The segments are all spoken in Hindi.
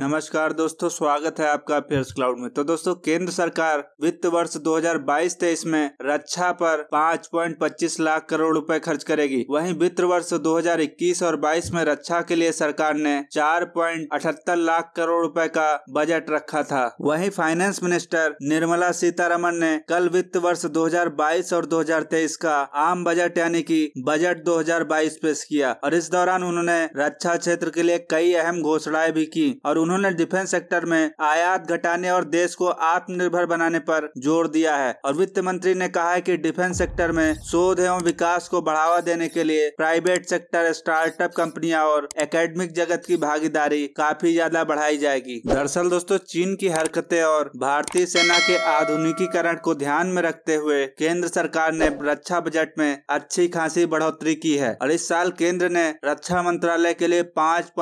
नमस्कार दोस्तों, स्वागत है आपका अफेयर्स क्लाउड में। तो दोस्तों, केंद्र सरकार वित्त वर्ष 2022-23 में रक्षा पर 5.25 लाख करोड़ रुपए खर्च करेगी। वहीं वित्त वर्ष 2021 और 22 में रक्षा के लिए सरकार ने 4.78 लाख करोड़ रुपए का बजट रखा था। वहीं फाइनेंस मिनिस्टर निर्मला सीतारमन ने कल वित्त वर्ष 2022 और 2023 का आम बजट यानी की बजट 2022 पेश किया और इस दौरान उन्होंने रक्षा क्षेत्र के लिए कई अहम घोषणाएँ भी की और उन्होंने डिफेंस सेक्टर में आयात घटाने और देश को आत्मनिर्भर बनाने पर ज़ोर दिया है। और वित्त मंत्री ने कहा है कि डिफेंस सेक्टर में शोध एवं विकास को बढ़ावा देने के लिए प्राइवेट सेक्टर, स्टार्टअप कंपनियाँ और एकेडमिक जगत की भागीदारी काफ़ी ज़्यादा बढ़ाई जाएगी। दरअसल दोस्तों, चीन की हरकतें और भारतीय सेना के आधुनिकीकरण को ध्यान में रखते हुए केंद्र सरकार ने रक्षा बजट में अच्छी खासी बढ़ोतरी की है। और इस साल केंद्र ने रक्षा मंत्रालय के लिए पाँच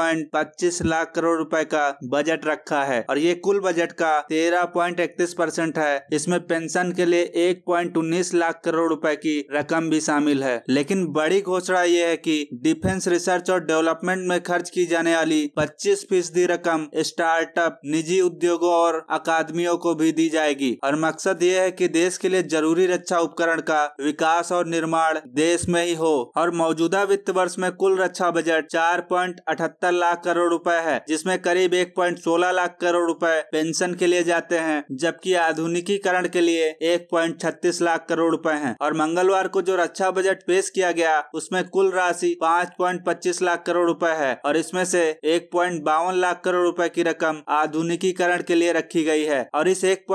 लाख करोड़ रुपए का बजट रखा है और ये कुल बजट का तेरह पॉइंट इकतीस परसेंट है। इसमें पेंशन के लिए एक पॉइंट उन्नीस लाख करोड़ रुपए की रकम भी शामिल है। लेकिन बड़ी घोषणा ये है कि डिफेंस रिसर्च और डेवलपमेंट में खर्च की जाने वाली 25 फ़ीसदी रकम स्टार्टअप, निजी उद्योगों और अकादमियों को भी दी जाएगी। और मकसद ये है कि देश के लिए ज़रूरी रक्षा उपकरण का विकास और निर्माण देश में ही हो। और मौजूदा वित्त वर्ष में कुल रक्षा बजट चार लाख करोड़ रुपए है, जिसमें करीब एक पॉइंट सोलह लाख करोड़ रुपए पेंशन के लिए जाते हैं, जबकि आधुनिकीकरण के लिए एक पॉइंट छत्तीस लाख करोड़ रुपए हैं। और मंगलवार को जो रक्षा बजट पेश किया गया, उसमें कुल राशि पाँच पॉइंट पच्चीस लाख करोड़ रुपए है और इसमें से एक लाख करोड़ रुपए की रकम आधुनिकीकरण के लिए रखी गई है। और इस एक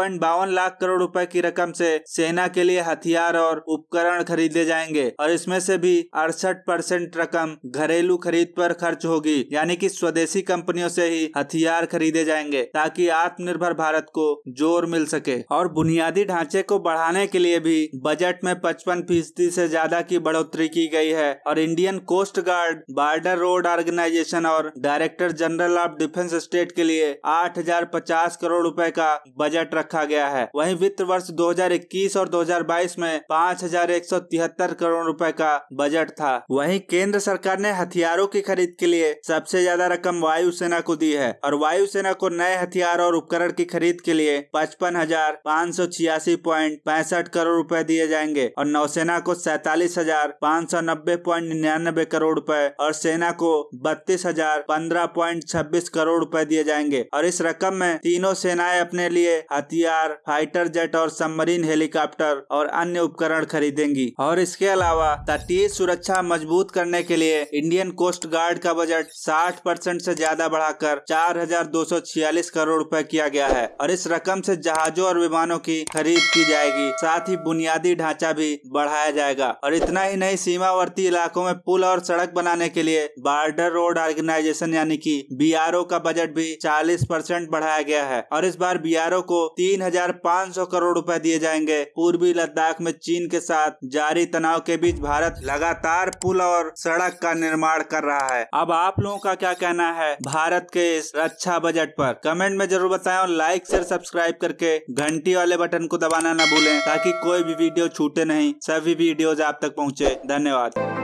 लाख करोड़ रुपए की रकम से सेना के लिए हथियार और उपकरण खरीदे जाएँगे और इसमें से भी अड़सठ परसेंट रकम घरेलू खरीद पर खर्च होगी, यानी कि स्वदेशी कंपनियों से ही हथियार हथियार खरीदे जाएँगे ताकि आत्मनिर्भर भारत को ज़ोर मिल सके। और बुनियादी ढांचे को बढ़ाने के लिए भी बजट में पचपन फ़ीसदी से ज़्यादा की बढ़ोतरी की गई है। और Indian coast guard, border road organisation और director general of defence state के लिए आठ हज़ार पचास करोड़ रुपए का बजट रखा गया है। वहीं वित्त वर्ष 2021 और 2022 में पाँच हज़ार एक सौ तिहत्तर करोड़ रुपए का बजट था। वहीं केंद्र सरकार ने हथियारों की खरीद के लिए सबसे ज़्यादा रकम वायुसेना को दी है। और वायुसेना को नए हथियार और उपकरण की खरीद के लिए पचपन हज़ार पाँच सौ छियासी प्वाइंट पैंसठ करोड़ रुपए दिए जाएँगे और नौसेना को सैतालीस हज़ार पाँच सौ नब्बे प्वाइंट निन्यानबे करोड़ रुपए और सेना को बत्तीस हज़ार पंद्रह छब्बीस करोड़ रुपए दिए जाएँगे। और इस रकम में तीनों सेनाएँ अपने लिए हथियार, फाइटर जेट और सबमरीन हेलीकॉप्टर और अन्य उपकरण खरीदेंगी। और इसके अलावा तटीय सुरक्षा मज़बूत करने के लिए इंडियन कोस्ट गार्ड का बजट साठ परसेंट ऐसी ज़्यादा बढ़ाकर चार हज़ार 4,246 करोड़ रुपए किया गया है और इस रकम से जहाजों और विमानों की खरीद की जाएगी। साथ ही बुनियादी ढांचा भी बढ़ाया जाएगा और इतना ही नहीं सीमावर्ती इलाकों में पुल और सड़क बनाने के लिए बार्डर रोड ऑर्गेनाइजेशन यानी कि बी का बजट भी 40 परसेंट बढ़ाया गया है और इस बार बी को तीन हज़ार पाँच सौ करोड़ रुपए दिए जाएँगे। पूर्वी लद्दाख में चीन के साथ जारी तनाव के बीच भारत लगातार पुल और सड़क का निर्माण कर रहा है। अब आप लोगों का क्या कहना है? भारत के इस अच्छा बजट पर। कमेंट में ज़रूर बताएँ और लाइक शेयर सब्सक्राइब करके घंटी वाले बटन को दबाना ना भूलें ताकि कोई भी वीडियो छूटे नहीं। सभी वीडियोज़ आप तक पहुँचे। धन्यवाद।